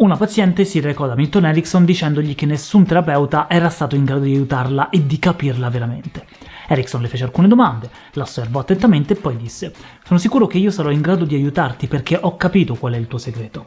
Una paziente si recò da Milton Erickson dicendogli che nessun terapeuta era stato in grado di aiutarla e di capirla veramente. Erickson le fece alcune domande, la osservò attentamente e poi disse «Sono sicuro che io sarò in grado di aiutarti perché ho capito qual è il tuo segreto».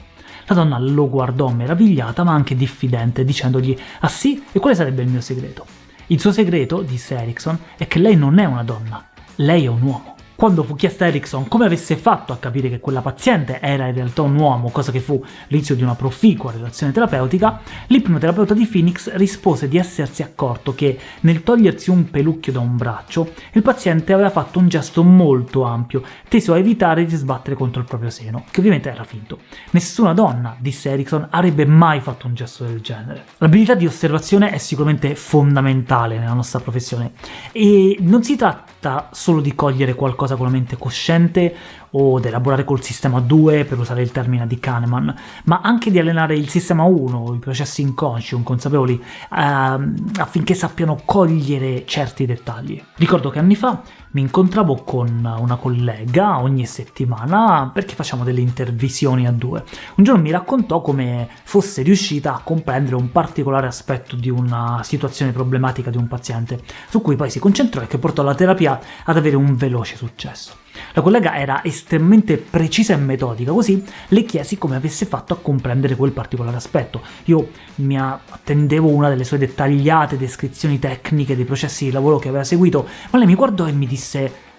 La donna lo guardò meravigliata ma anche diffidente, dicendogli «Ah sì? E quale sarebbe il mio segreto?» «Il suo segreto», disse Erickson, «è che lei non è una donna, lei è un uomo». Quando fu chiesta a Erickson come avesse fatto a capire che quella paziente era in realtà un uomo, cosa che fu l'inizio di una proficua relazione terapeutica, l'ipnoterapeuta di Phoenix rispose di essersi accorto che, nel togliersi un pelucchio da un braccio, il paziente aveva fatto un gesto molto ampio, teso a evitare di sbattere contro il proprio seno, che ovviamente era finto. Nessuna donna, disse Erickson, avrebbe mai fatto un gesto del genere. L'abilità di osservazione è sicuramente fondamentale nella nostra professione, e non si tratta solo di cogliere qualcosa con la mente cosciente o di elaborare col sistema 2, per usare il termine di Kahneman, ma anche di allenare il sistema 1, i processi inconsci, inconsapevoli, ehm, affinché sappiano cogliere certi dettagli. Ricordo che anni fa mi incontravo con una collega ogni settimana perché facciamo delle intervisioni a due. Un giorno mi raccontò come fosse riuscita a comprendere un particolare aspetto di una situazione problematica di un paziente, su cui poi si concentrò e che portò la terapia ad avere un veloce successo. La collega era estremamente precisa e metodica, così le chiesi come avesse fatto a comprendere quel particolare aspetto. Io mi attendevo una delle sue dettagliate descrizioni tecniche dei processi di lavoro che aveva seguito, ma lei mi guardò e mi disse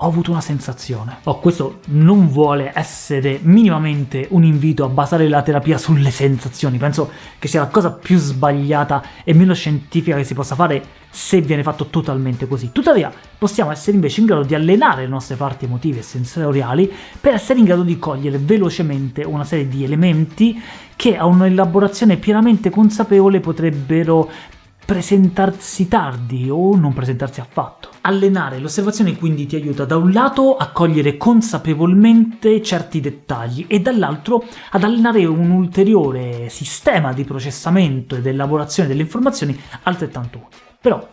ho avuto una sensazione. Oh, questo non vuole essere minimamente un invito a basare la terapia sulle sensazioni, penso che sia la cosa più sbagliata e meno scientifica che si possa fare se viene fatto totalmente così. Tuttavia, possiamo essere invece in grado di allenare le nostre parti emotive e sensoriali per essere in grado di cogliere velocemente una serie di elementi che a un'elaborazione pienamente consapevole potrebbero presentarsi tardi o non presentarsi affatto. Allenare l'osservazione quindi ti aiuta da un lato a cogliere consapevolmente certi dettagli e dall'altro ad allenare un ulteriore sistema di processamento ed elaborazione delle informazioni altrettanto utile. Però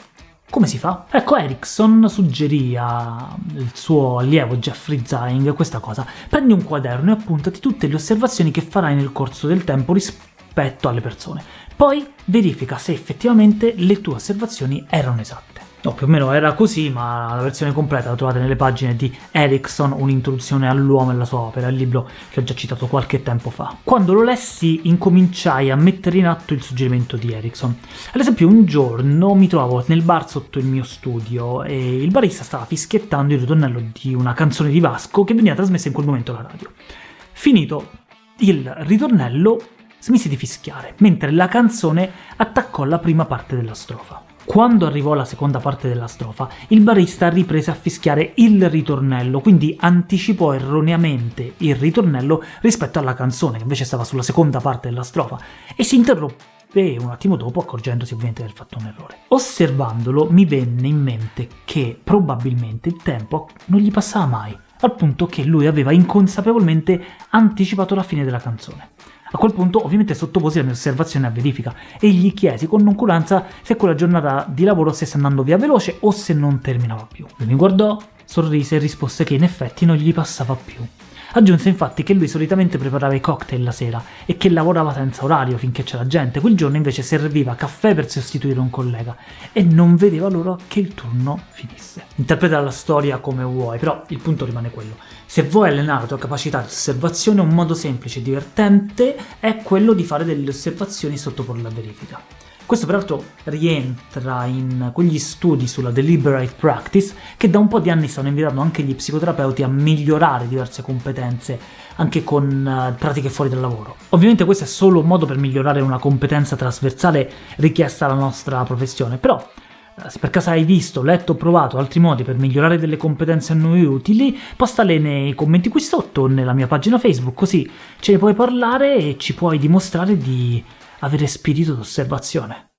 come si fa? Ecco, Erickson suggerì al suo allievo Jeffrey Zing questa cosa. Prendi un quaderno e appuntati tutte le osservazioni che farai nel corso del tempo rispetto alle persone. Poi verifica se effettivamente le tue osservazioni erano esatte. No, più o meno era così, ma la versione completa la trovate nelle pagine di Erickson, un'introduzione all'uomo e alla sua opera, il libro che ho già citato qualche tempo fa. Quando lo lessi incominciai a mettere in atto il suggerimento di Erickson. Ad esempio un giorno mi trovavo nel bar sotto il mio studio e il barista stava fischiettando il ritornello di una canzone di Vasco che veniva trasmessa in quel momento alla radio. Finito il ritornello smise di fischiare, mentre la canzone attaccò la prima parte della strofa. Quando arrivò la seconda parte della strofa, il barista riprese a fischiare il ritornello, quindi anticipò erroneamente il ritornello rispetto alla canzone, che invece stava sulla seconda parte della strofa, e si interruppe un attimo dopo, accorgendosi ovviamente di aver fatto un errore. Osservandolo mi venne in mente che probabilmente il tempo non gli passava mai, al punto che lui aveva inconsapevolmente anticipato la fine della canzone. A quel punto ovviamente sottoposi la mia osservazione a verifica e gli chiesi con noncuranza se quella giornata di lavoro stesse andando via veloce o se non terminava più. Lui mi guardò, sorrise e rispose che in effetti non gli passava più. Aggiunse infatti che lui solitamente preparava i cocktail la sera e che lavorava senza orario finché c'era gente, quel giorno invece serviva caffè per sostituire un collega e non vedeva l'ora che il turno finisse. Interpreta la storia come vuoi, però il punto rimane quello. Se vuoi allenare la tua capacità di osservazione, un modo semplice e divertente è quello di fare delle osservazioni sottoporle a verifica. Questo peraltro rientra in quegli studi sulla deliberate practice che da un po' di anni stanno invitando anche gli psicoterapeuti a migliorare diverse competenze anche con uh, pratiche fuori dal lavoro. Ovviamente questo è solo un modo per migliorare una competenza trasversale richiesta alla nostra professione, però eh, se per caso hai visto, letto o provato altri modi per migliorare delle competenze a noi utili, postale nei commenti qui sotto o nella mia pagina Facebook, così ce ne puoi parlare e ci puoi dimostrare di avere spirito d'osservazione.